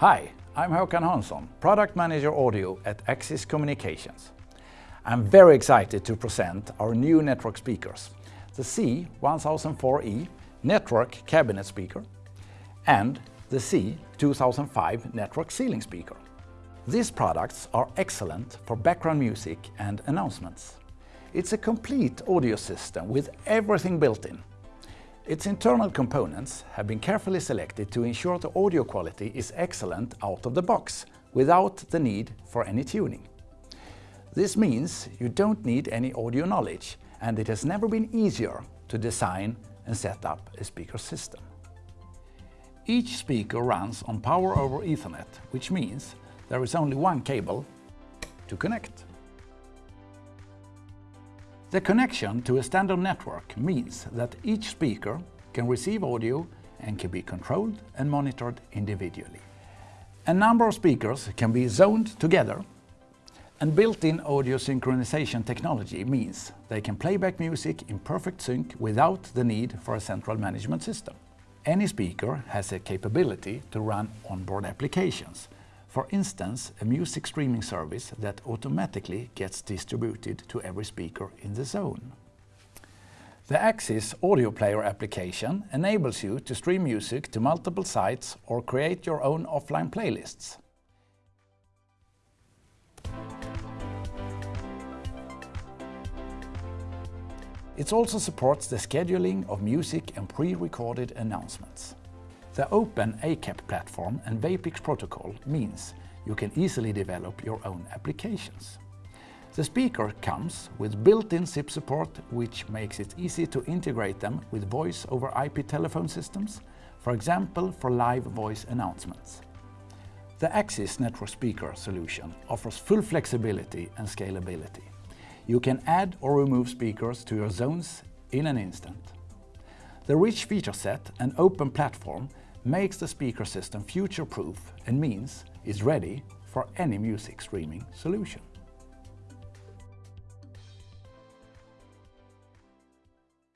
Hi, I'm Håkan Hansson, Product Manager Audio at Axis Communications. I'm very excited to present our new network speakers, the C1004E Network Cabinet Speaker and the C2005 Network Ceiling Speaker. These products are excellent for background music and announcements. It's a complete audio system with everything built in. Its internal components have been carefully selected to ensure the audio quality is excellent out of the box, without the need for any tuning. This means you don't need any audio knowledge and it has never been easier to design and set up a speaker system. Each speaker runs on power over Ethernet, which means there is only one cable to connect. The connection to a standard network means that each speaker can receive audio and can be controlled and monitored individually. A number of speakers can be zoned together and built-in audio synchronization technology means they can play back music in perfect sync without the need for a central management system. Any speaker has a capability to run onboard applications, for instance, a music streaming service that automatically gets distributed to every speaker in the zone. The Axis Audio Player application enables you to stream music to multiple sites or create your own offline playlists. It also supports the scheduling of music and pre-recorded announcements. The open ACAP platform and Vapix protocol means you can easily develop your own applications. The speaker comes with built-in SIP support, which makes it easy to integrate them with voice over IP telephone systems, for example for live voice announcements. The Axis Network Speaker solution offers full flexibility and scalability. You can add or remove speakers to your zones in an instant. The rich feature set and open platform makes the speaker system future-proof and means it's ready for any music streaming solution.